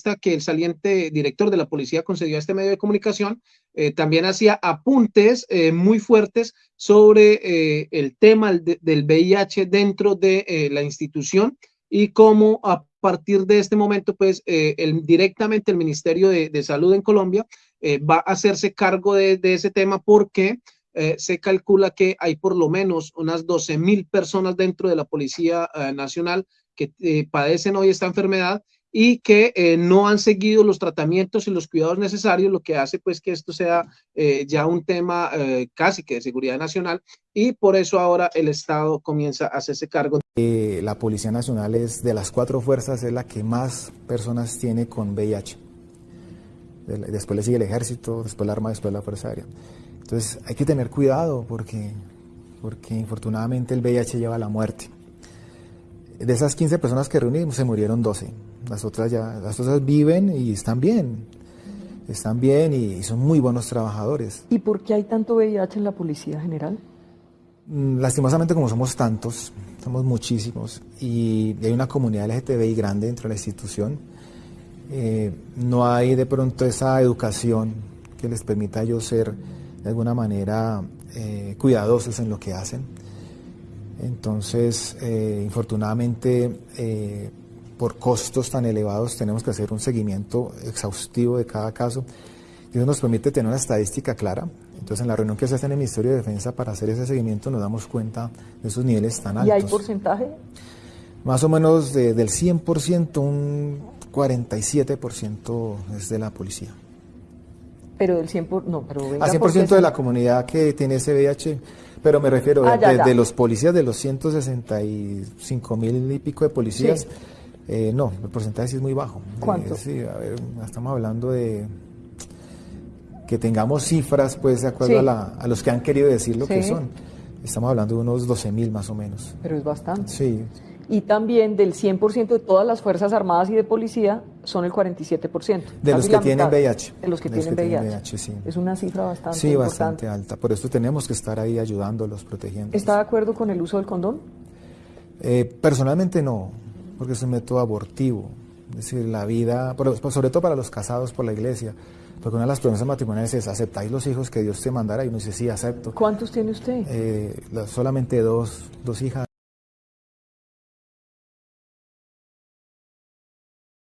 entrevista que el saliente director de la policía concedió a este medio de comunicación, eh, también hacía apuntes eh, muy fuertes sobre el tema del VIH dentro de la institución y cómo a partir de este momento, pues el, directamente el Ministerio de, Salud en Colombia va a hacerse cargo de, de ese tema porque eh, se calcula que hay por lo menos unas 12 mil personas dentro de la Policía eh, Nacional que eh, padecen hoy esta enfermedad y que no han seguido los tratamientos y los cuidados necesarios, lo que hace pues que esto sea ya un tema casi que de seguridad nacional y por eso ahora el Estado comienza a hacerse cargo. la Policía Nacional es de las cuatro fuerzas es la que más personas tiene con VIH. Después le sigue el Ejército, después la Armada, después la Fuerza Aérea. Entonces hay que tener cuidado porque, porque infortunadamente el VIH lleva a la muerte. De esas 15 personas que reunimos se murieron 12. Las otras ya, las otras viven y están bien. Están bien y son muy buenos trabajadores. ¿Y por qué hay tanto VIH en la Policía General? Mm, lastimosamente como somos tantos, somos muchísimos y hay una comunidad LGTBI grande dentro de la institución, eh, no hay de pronto esa educación que les permita a ellos ser de alguna manera eh, cuidadosos en lo que hacen. Entonces, eh, infortunadamente, por costos tan elevados, tenemos que hacer un seguimiento exhaustivo de cada caso. Y eso nos permite tener una estadística clara. Entonces, en la reunión que se hace en el Ministerio de Defensa para hacer ese seguimiento, nos damos cuenta de esos niveles tan altos. ¿Y hay porcentaje? Más o menos del 100%, un 47% es de la policía pero del 100%, no, pero A 100% de la comunidad que tiene ese VIH, pero me refiero ah, de, los policías, de los 165 mil y pico de policías, eh, no, el porcentaje sí es muy bajo. ¿Cuánto? sí, a ver, estamos hablando de que tengamos cifras, pues, de acuerdo a, los que han querido decir lo que son. Estamos hablando de unos 12 mil más o menos. Pero es bastante. Sí y también del 100% de todas las Fuerzas Armadas y de Policía son el 47%. De los que tienen VIH. De los que, tienen, VIH. sí. Es una cifra bastante Sí, bastante alta. Por eso tenemos que estar ahí ayudándolos, protegiendo. ¿Está de acuerdo con el uso del condón? Eh, personalmente no, porque es un método abortivo. Es decir, la vida, sobre todo para los casados por la iglesia, porque una de las promesas matrimoniales es, ¿aceptáis los hijos que Dios te mandara? Y uno dice, sí, acepto. ¿Cuántos tiene usted? Eh, solamente dos, dos hijas.